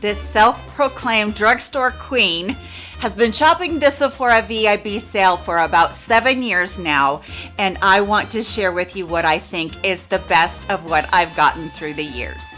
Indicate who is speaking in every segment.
Speaker 1: this self-proclaimed drugstore queen, has been shopping the Sephora VIB sale for about seven years now, and I want to share with you what I think is the best of what I've gotten through the years.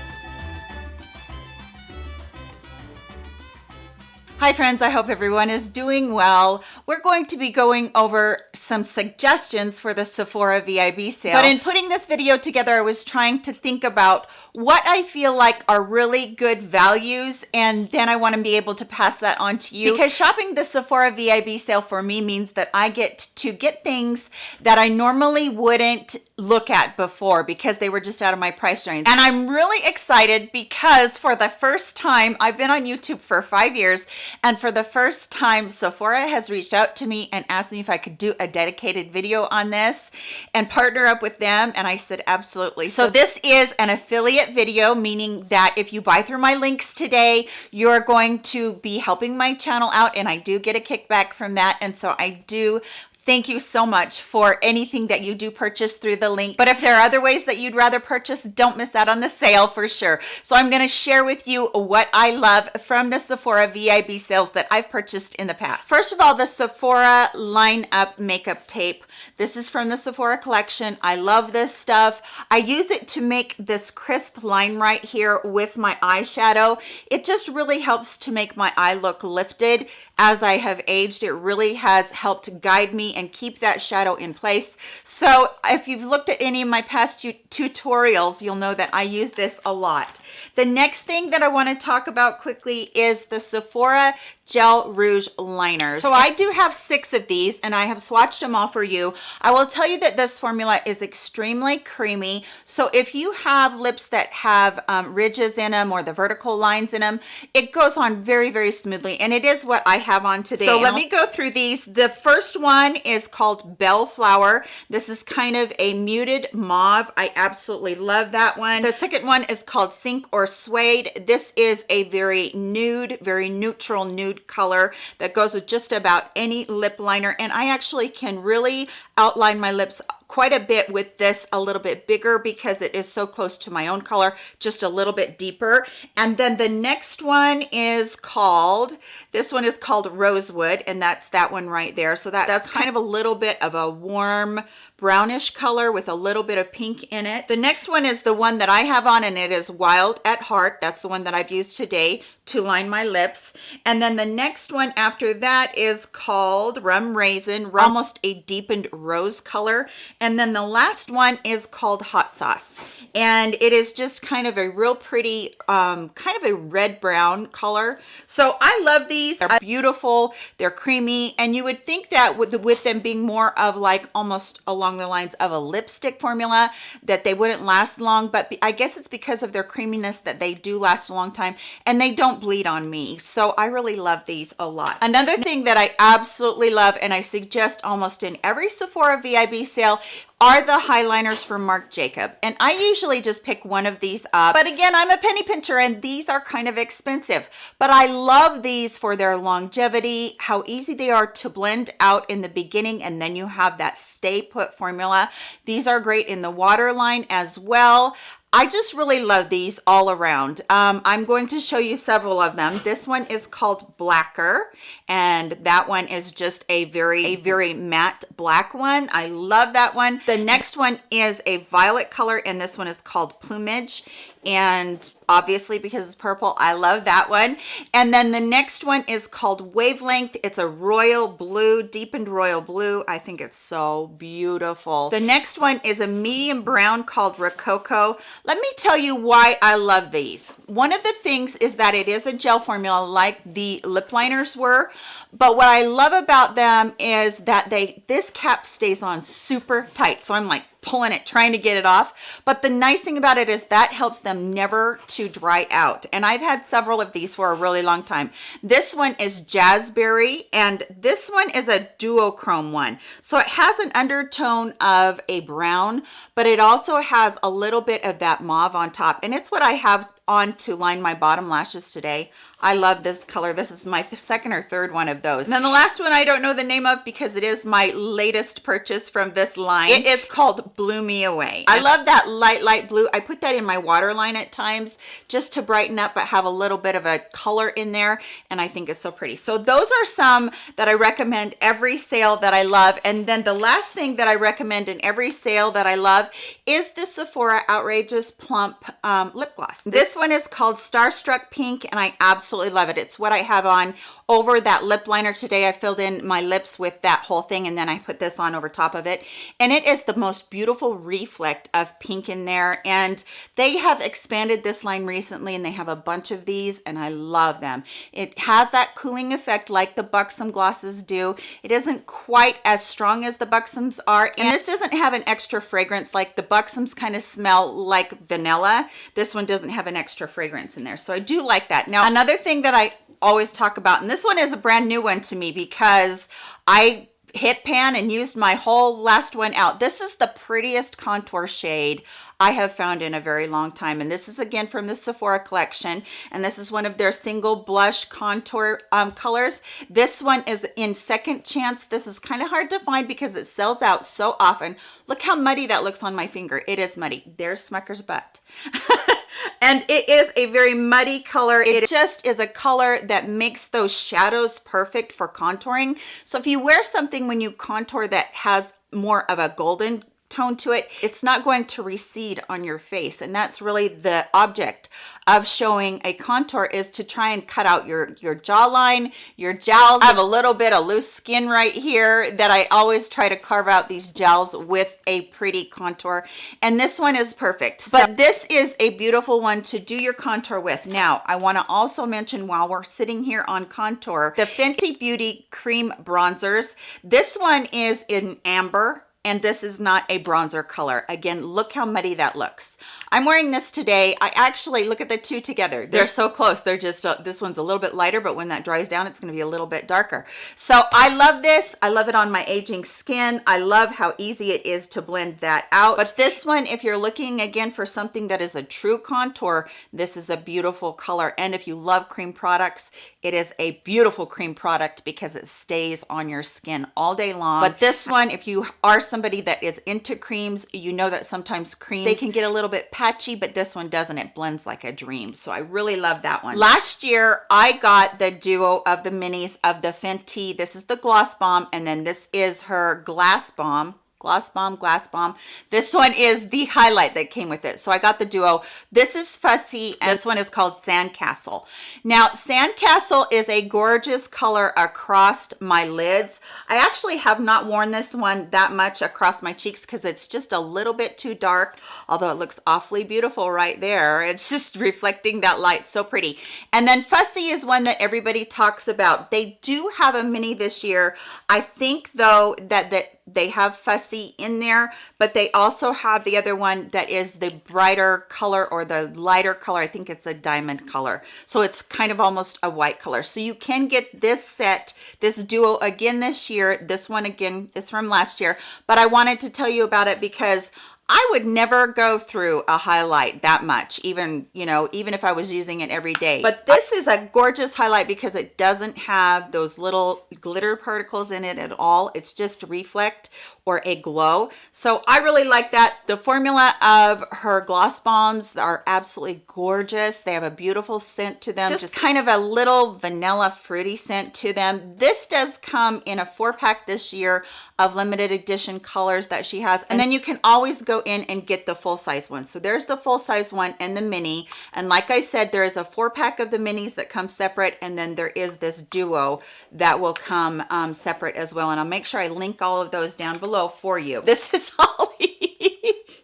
Speaker 1: Hi friends, I hope everyone is doing well. We're going to be going over some suggestions for the Sephora VIB sale. But in putting this video together, I was trying to think about what I feel like are really good values and then I want to be able to pass that on to you. Because shopping the Sephora VIB sale for me means that I get to get things that I normally wouldn't look at before because they were just out of my price range. And I'm really excited because for the first time, I've been on YouTube for five years and for the first time, Sephora has reached out to me and asked me if I could do a dedicated video on this and partner up with them. And I said, absolutely. So this is an affiliate video, meaning that if you buy through my links today, you're going to be helping my channel out and I do get a kickback from that. And so I do thank you so much for anything that you do purchase through the link. But if there are other ways that you'd rather purchase don't miss out on the sale for sure. So i'm going to share with you what i love from the sephora vib sales that i've purchased in the past. First of all the sephora line up makeup tape. This is from the sephora collection. I love this stuff. I use it to make this crisp line right here with my eyeshadow. It just really helps to make my eye look lifted. As i have aged it really has helped guide me and keep that shadow in place. So if you've looked at any of my past tutorials, you'll know that I use this a lot. The next thing that I want to talk about quickly is the Sephora gel rouge liners. So i do have six of these and i have swatched them all for you. I will tell you that this formula is extremely creamy. So if you have lips that have um, ridges in them or the vertical lines in them it goes on very very smoothly and it is what i have on today. So let me go through these. The first one is called bellflower. This is kind of a muted mauve. I absolutely love that one. The second one is called sink or suede. This is a very nude very neutral nude nude color that goes with just about any lip liner. And I actually can really outline my lips quite a bit with this a little bit bigger because it is so close to my own color just a little bit deeper. And then the next one is called this one is called rosewood and that's that one right there. So that that's kind of a little bit of a warm brownish color with a little bit of pink in it. The next one is the one that I have on and it is Wild at Heart. That's the one that I've used today to line my lips. And then the next one after that is called Rum Raisin, almost a deepened rose color. And then the last one is called Hot Sauce and it is just kind of a real pretty um, kind of a red brown color so i love these they're beautiful they're creamy and you would think that with, with them being more of like almost along the lines of a lipstick formula that they wouldn't last long but i guess it's because of their creaminess that they do last a long time and they don't bleed on me. So i really love these a lot. Another thing that i absolutely love and i suggest almost in every sephora vib sale are the highliners from Marc Jacob. And I usually just pick one of these up. But again, I'm a penny pincher and these are kind of expensive. But I love these for their longevity, how easy they are to blend out in the beginning and then you have that stay put formula. These are great in the waterline as well. I just really love these all around. Um, I'm going to show you several of them. This one is called Blacker, and that one is just a very, a very matte black one. I love that one. The next one is a violet color, and this one is called Plumage and obviously because it's purple. I love that one. And then the next one is called wavelength. It's a royal blue deepened royal blue. I think it's so beautiful. The next one is a medium brown called rococo. Let me tell you why i love these. One of the things is that it is a gel formula like the lip liners were but what i love about them is that they this cap stays on super tight. So i'm like pulling it trying to get it off. But the nice thing about it is that helps them never to dry out. And i've had several of these for a really long time. This one is jazzberry and this one is a duochrome one. So it has an undertone of a brown but it also has a little bit of that mauve on top. And it's what i have on to line my bottom lashes today. I love this color. This is my second or third one of those. And then the last one I don't know the name of because it is my latest purchase from this line. It is called Blew Me Away. I love that light, light blue. I put that in my waterline at times just to brighten up but have a little bit of a color in there and I think it's so pretty. So those are some that I recommend every sale that I love. And then the last thing that I recommend in every sale that I love is the Sephora Outrageous Plump um, Lip Gloss. This one is called Starstruck Pink and I absolutely love it. It's what I have on over that lip liner today. I filled in my lips with that whole thing and then I put this on over top of it. And it is the most beautiful reflect of pink in there. And they have expanded this line recently and they have a bunch of these and I love them. It has that cooling effect like the Buxom glosses do. It isn't quite as strong as the Buxoms are. And this doesn't have an extra fragrance like the Buxoms kind of smell like vanilla. This one doesn't have an extra fragrance in there. So I do like that. Now, another thing that I always talk about, and this one is a brand new one to me because I hit pan and used my whole last one out. This is the prettiest contour shade I have found in a very long time. And this is again from the Sephora collection. And this is one of their single blush contour um, colors. This one is in second chance. This is kind of hard to find because it sells out so often. Look how muddy that looks on my finger. It is muddy. There's Smucker's butt. and it is a very muddy color. It just is a color that makes those shadows perfect for contouring. So if you wear something when you contour that has more of a golden tone to it it's not going to recede on your face. And that's really the object of showing a contour is to try and cut out your your jawline your jowls I have a little bit of loose skin right here that I always try to carve out these jowls with a pretty contour. And this one is perfect. But this is a beautiful one to do your contour with. Now I want to also mention while we're sitting here on contour the Fenty Beauty cream bronzers. This one is in amber and this is not a bronzer color. Again look how muddy that looks. I'm wearing this today. I actually look at the two together. They're so close. They're just uh, this one's a little bit lighter but when that dries down it's going to be a little bit darker. So i love this. I love it on my aging skin. I love how easy it is to blend that out. But this one if you're looking again for something that is a true contour this is a beautiful color. And if you love cream products it is a beautiful cream product because it stays on your skin all day long but this one if you are somebody that is into creams, you know that sometimes creams, they can get a little bit patchy, but this one doesn't. It blends like a dream. So I really love that one. Last year, I got the duo of the minis of the Fenty. This is the Gloss Bomb, and then this is her Glass Bomb gloss bomb glass bomb. This one is the highlight that came with it. So i got the duo. This is fussy and this one is called sandcastle. Now sandcastle is a gorgeous color across my lids. I actually have not worn this one that much across my cheeks because it's just a little bit too dark although it looks awfully beautiful right there. It's just reflecting that light. So pretty. And then fussy is one that everybody talks about. They do have a mini this year. I think though that that they have fussy in there but they also have the other one that is the brighter color or the lighter color. I think it's a diamond color. So it's kind of almost a white color. So you can get this set this duo again this year this one again is from last year. But i wanted to tell you about it because I would never go through a highlight that much, even, you know, even if I was using it every day. But this is a gorgeous highlight because it doesn't have those little glitter particles in it at all. It's just reflect or a glow. So I really like that. The formula of her gloss bombs are absolutely gorgeous. They have a beautiful scent to them. Just, just kind of a little vanilla fruity scent to them. This does come in a four pack this year of limited edition colors that she has. And then you can always go in and get the full size one. So there's the full size one and the mini. And like I said, there is a four pack of the minis that come separate. And then there is this duo that will come um, separate as well. And I'll make sure I link all of those down below for you. This is Ollie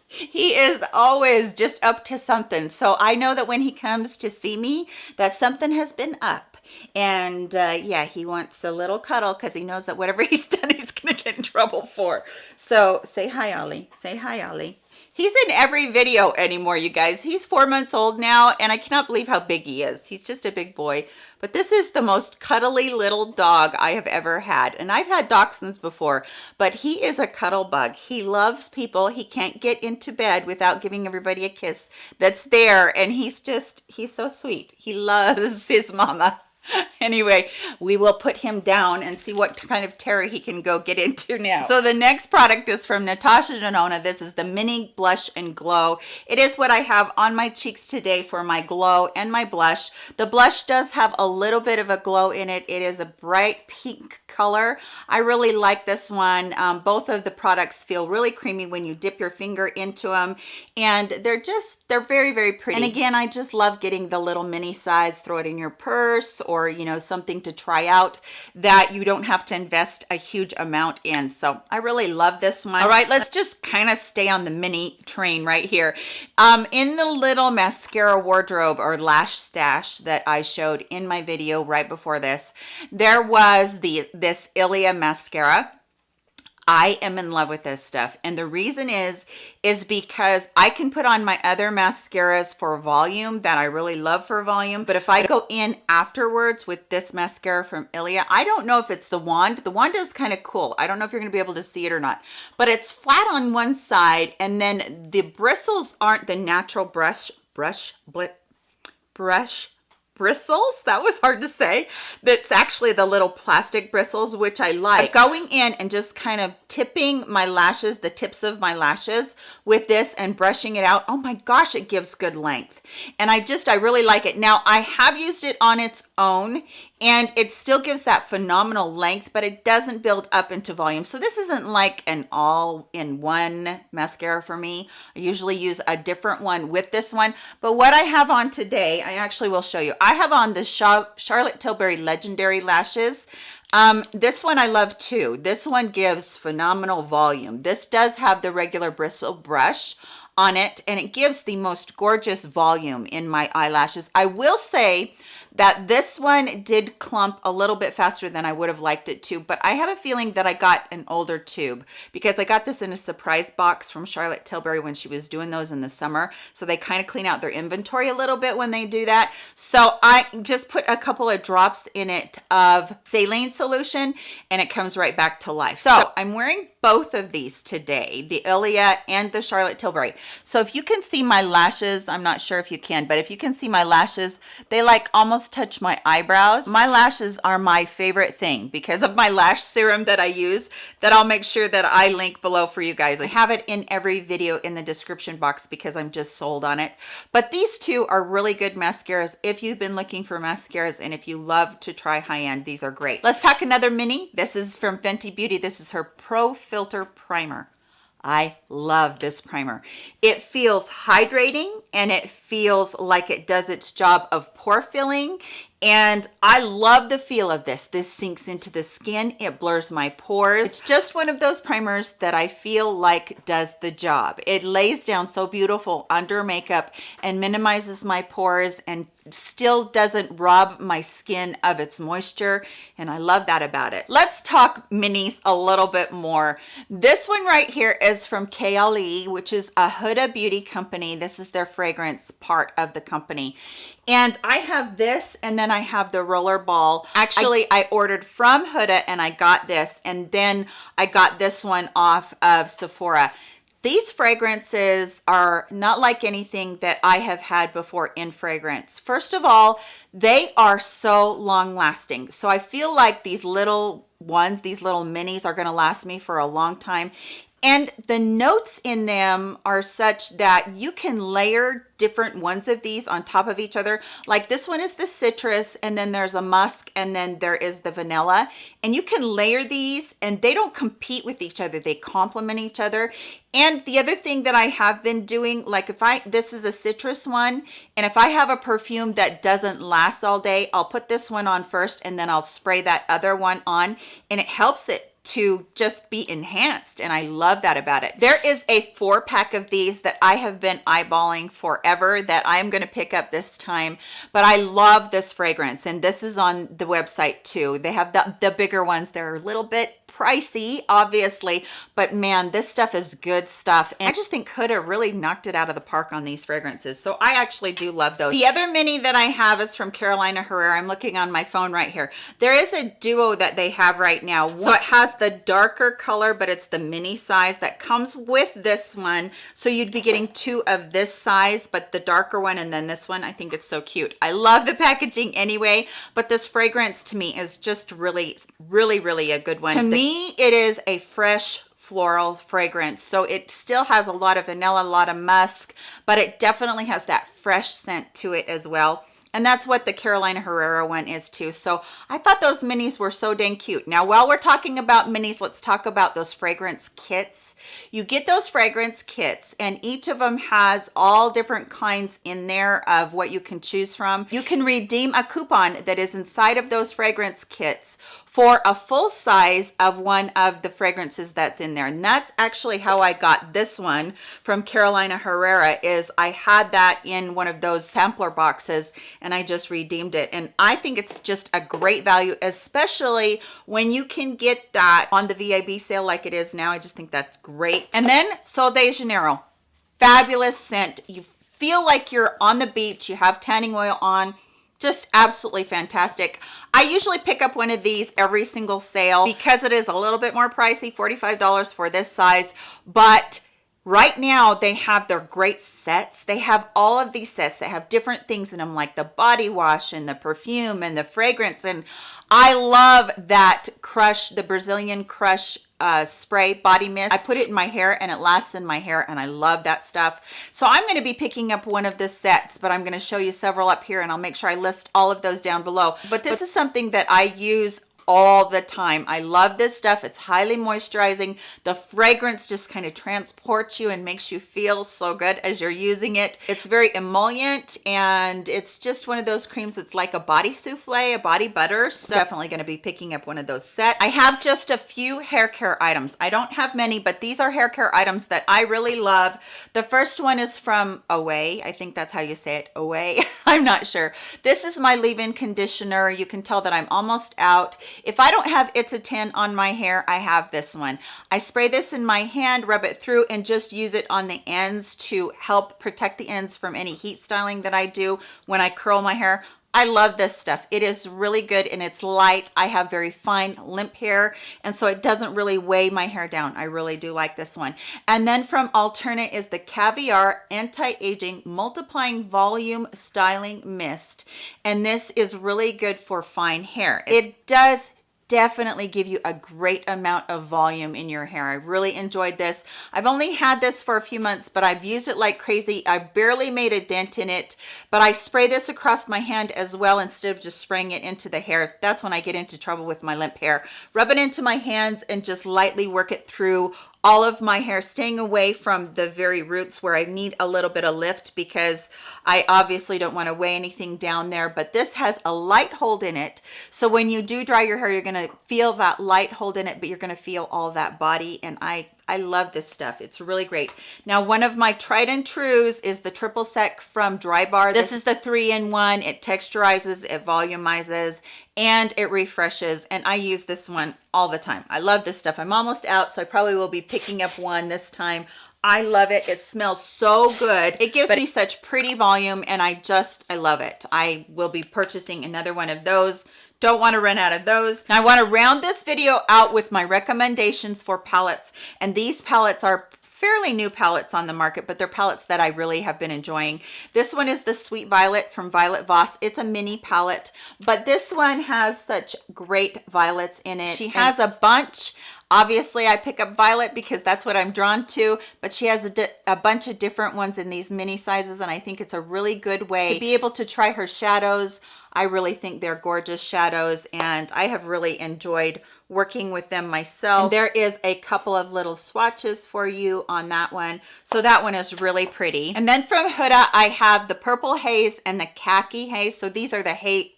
Speaker 1: he is always just up to something so i know that when he comes to see me that something has been up and uh, yeah he wants a little cuddle because he knows that whatever he's done he's gonna get in trouble for so say hi ollie say hi ollie He's in every video anymore, you guys. He's four months old now, and I cannot believe how big he is. He's just a big boy. But this is the most cuddly little dog I have ever had. And I've had dachshunds before, but he is a cuddle bug. He loves people. He can't get into bed without giving everybody a kiss that's there. And he's just, he's so sweet. He loves his mama. anyway we will put him down and see what kind of terror he can go get into now. So the next product is from natasha denona. This is the mini blush and glow. It is what i have on my cheeks today for my glow and my blush. The blush does have a little bit of a glow in it. It is a bright pink color. I really like this one. Um, both of the products feel really creamy when you dip your finger into them and they're just they're very very pretty. And again i just love getting the little mini size throw it in your purse or you know something to try out that you don't have to invest a huge amount in. So i really love this one. All right let's just kind of stay on the mini train right here. Um in the little mascara wardrobe or lash stash that i showed in my video right before this there was the this ilia mascara I am in love with this stuff. And the reason is, is because I can put on my other mascaras for volume that I really love for volume. But if I go in afterwards with this mascara from Ilia, I don't know if it's the wand. The wand is kind of cool. I don't know if you're gonna be able to see it or not, but it's flat on one side and then the bristles aren't the natural brush, brush, blit, brush bristles. That was hard to say. That's actually the little plastic bristles which i like. going in and just kind of tipping my lashes the tips of my lashes with this and brushing it out. Oh my gosh it gives good length. And i just i really like it. Now i have used it on its own and it still gives that phenomenal length but it doesn't build up into volume so this isn't like an all-in-one mascara for me i usually use a different one with this one but what i have on today i actually will show you i have on the charlotte tilbury legendary lashes um, this one I love too. This one gives phenomenal volume. This does have the regular bristle brush on it and it gives the most gorgeous volume in my eyelashes. I will say that this one did clump a little bit faster than I would have liked it to, but I have a feeling that I got an older tube because I got this in a surprise box from Charlotte Tilbury when she was doing those in the summer. So they kind of clean out their inventory a little bit when they do that. So I just put a couple of drops in it of saline solution and it comes right back to life. So, so I'm wearing both of these today, the Ilia and the Charlotte Tilbury. So if you can see my lashes, I'm not sure if you can, but if you can see my lashes, they like almost touch my eyebrows. My lashes are my favorite thing because of my lash serum that I use that I'll make sure that I link below for you guys. I have it in every video in the description box because I'm just sold on it. But these two are really good mascaras if you've been looking for mascaras and if you love to try high-end, these are great. Let's talk another mini. This is from Fenty Beauty. This is her Pro filter primer I love this primer. It feels hydrating and it feels like it does its job of pore filling and I love the feel of this. This sinks into the skin. It blurs my pores. It's just one of those primers that I feel like does the job. It lays down so beautiful under makeup and minimizes my pores and still doesn't rob my skin of its moisture and I love that about it. Let's talk minis a little bit more. This one right here is from Kayali which is a Huda Beauty company. This is their fragrance part of the company and I have this and then I have the roller ball. Actually, I, I ordered from Huda and I got this and then I got this one off of Sephora. These fragrances are not like anything that I have had before in fragrance. First of all, they are so long lasting. So I feel like these little ones, these little minis are gonna last me for a long time and the notes in them are such that you can layer different ones of these on top of each other. Like this one is the citrus and then there's a musk and then there is the vanilla. And you can layer these and they don't compete with each other. They complement each other. And the other thing that i have been doing like if i this is a citrus one and if i have a perfume that doesn't last all day i'll put this one on first and then i'll spray that other one on and it helps it to just be enhanced and I love that about it. There is a four pack of these that I have been eyeballing forever that I'm going to pick up this time but I love this fragrance and this is on the website too. They have the, the bigger ones. They're a little bit pricey obviously but man this stuff is good stuff. And i just think huda really knocked it out of the park on these fragrances. So i actually do love those. The other mini that i have is from carolina herrera. I'm looking on my phone right here. There is a duo that they have right now. So it has the darker color but it's the mini size that comes with this one. So you'd be getting two of this size but the darker one and then this one. I think it's so cute. I love the packaging anyway but this fragrance to me is just really really really a good one. To me it is a fresh floral fragrance so it still has a lot of vanilla a lot of musk but it definitely has that fresh scent to it as well and that's what the Carolina Herrera one is too. So I thought those minis were so dang cute. Now, while we're talking about minis, let's talk about those fragrance kits. You get those fragrance kits and each of them has all different kinds in there of what you can choose from. You can redeem a coupon that is inside of those fragrance kits for a full size of one of the fragrances that's in there. And that's actually how i got this one from carolina herrera is i had that in one of those sampler boxes and i just redeemed it. And i think it's just a great value especially when you can get that on the vib sale like it is now. I just think that's great. And then sol de janeiro. Fabulous scent. You feel like you're on the beach. You have tanning oil on just absolutely fantastic. I usually pick up one of these every single sale because it is a little bit more pricey 45 dollars for this size but right now they have their great sets. They have all of these sets that have different things in them like the body wash and the perfume and the fragrance and i love that crush the brazilian crush uh, spray body mist. I put it in my hair and it lasts in my hair and I love that stuff. So I'm going to be picking up one of the sets, but I'm going to show you several up here and I'll make sure I list all of those down below. But this is something that I use all the time. I love this stuff. It's highly moisturizing. The fragrance just kind of transports you and makes you feel so good as you're using it. It's very emollient and it's just one of those creams that's like a body souffle, a body butter. So definitely going to be picking up one of those sets. I have just a few hair care items. I don't have many, but these are hair care items that I really love. The first one is from Away. I think that's how you say it, Away. I'm not sure. This is my leave-in conditioner. You can tell that I'm almost out. If I don't have It's a 10 on my hair, I have this one. I spray this in my hand, rub it through, and just use it on the ends to help protect the ends from any heat styling that I do when I curl my hair. I love this stuff. It is really good and it's light. I have very fine limp hair and so it doesn't really weigh my hair down. I really do like this one. And then from Alterna is the Caviar Anti-Aging Multiplying Volume Styling Mist. And this is really good for fine hair. It does definitely give you a great amount of volume in your hair. I really enjoyed this. I've only had this for a few months, but I've used it like crazy. I barely made a dent in it, but I spray this across my hand as well instead of just spraying it into the hair. That's when I get into trouble with my limp hair. Rub it into my hands and just lightly work it through all of my hair staying away from the very roots where I need a little bit of lift because I obviously don't want to weigh anything down there but this has a light hold in it. So when you do dry your hair you're going to feel that light hold in it but you're going to feel all that body and I I love this stuff. It's really great. Now, one of my tried and trues is the triple sec from Dry Drybar. This is the three-in-one. It texturizes, it volumizes, and it refreshes. And I use this one all the time. I love this stuff. I'm almost out, so I probably will be picking up one this time. I love it. It smells so good. It gives me such pretty volume and I just, I love it. I will be purchasing another one of those don't want to run out of those. Now I want to round this video out with my recommendations for palettes. And these palettes are fairly new palettes on the market, but they're palettes that I really have been enjoying. This one is the Sweet Violet from Violet Voss. It's a mini palette, but this one has such great violets in it. She has a bunch obviously i pick up violet because that's what i'm drawn to but she has a, a, bunch of different ones in these mini sizes and i think it's a really good way to be able to try her shadows I really think they're gorgeous shadows and I have really enjoyed working with them myself. And there is a couple of little swatches for you on that one. So that one is really pretty. And then from Huda, I have the Purple Haze and the Khaki Haze. So these are the hay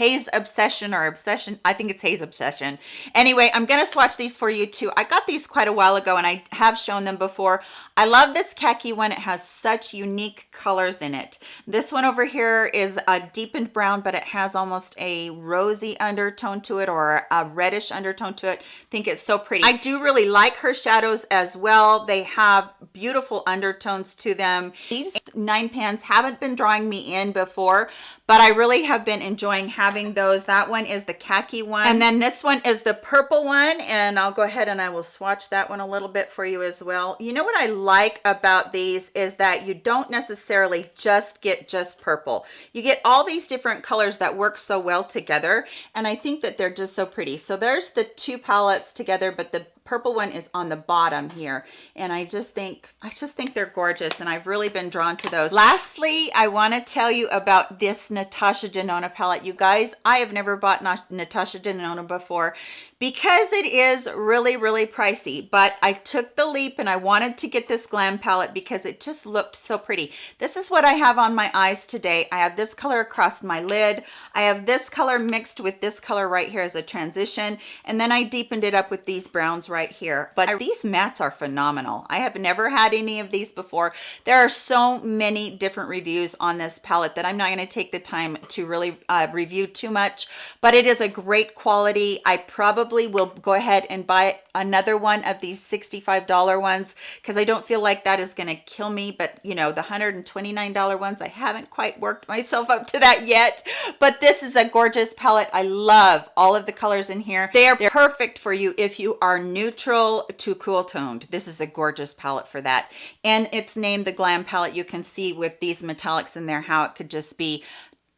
Speaker 1: haze obsession or obsession? I think it's Haze obsession. Anyway i'm gonna swatch these for you too. I got these quite a while ago and i have shown them before. I love this khaki one. It has such unique colors in it. This one over here is a deepened brown but it has almost a rosy undertone to it or a reddish undertone to it. I think it's so pretty. I do really like her shadows as well. They have beautiful undertones to them. These nine pans haven't been drawing me in before but i really have been enjoying having those. That one is the khaki one. And then this one is the purple one and i'll go ahead and i will swatch that one a little bit for you as well. You know what i like about these is that you don't necessarily just get just purple. You get all these different colors that work so well together and i think that they're just so pretty. So there's the two palettes together but the purple one is on the bottom here and i just think i just think they're gorgeous and i've really been drawn to those. Lastly i want to tell you about this natasha denona palette. You guys i have never bought natasha denona before because it is really really pricey but i took the leap and i wanted to get this glam palette because it just looked so pretty. This is what i have on my eyes today. I have this color across my lid. I have this color mixed with this color right here as a transition and then i deepened it up with these browns right here. But these mattes are phenomenal. I have never had any of these before. There are so many different reviews on this palette that i'm not going to take the time to really uh, review too much but it is a great quality. I probably probably will go ahead and buy another one of these $65 ones because I don't feel like that is going to kill me. But you know, the $129 ones, I haven't quite worked myself up to that yet. But this is a gorgeous palette. I love all of the colors in here. They are perfect for you if you are neutral to cool toned. This is a gorgeous palette for that. And it's named the Glam palette. You can see with these metallics in there how it could just be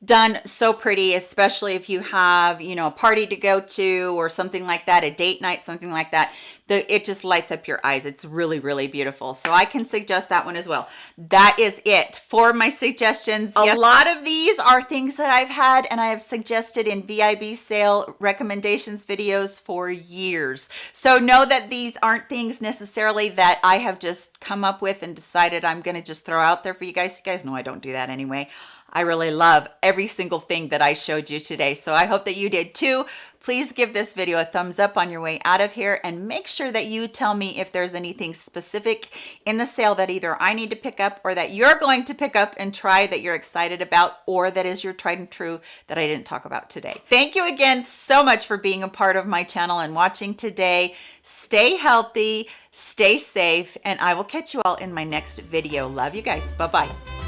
Speaker 1: done so pretty especially if you have you know a party to go to or something like that a date night something like that the it just lights up your eyes. It's really really beautiful. So i can suggest that one as well. That is it for my suggestions. A yes. lot of these are things that i've had and i have suggested in vib sale recommendations videos for years. So know that these aren't things necessarily that i have just come up with and decided i'm going to just throw out there for you guys. You guys know i don't do that anyway. I really love every single thing that I showed you today. So I hope that you did too. Please give this video a thumbs up on your way out of here and make sure that you tell me if there's anything specific in the sale that either I need to pick up or that you're going to pick up and try that you're excited about or that is your tried and true that I didn't talk about today. Thank you again so much for being a part of my channel and watching today. Stay healthy, stay safe, and I will catch you all in my next video. Love you guys. Bye-bye.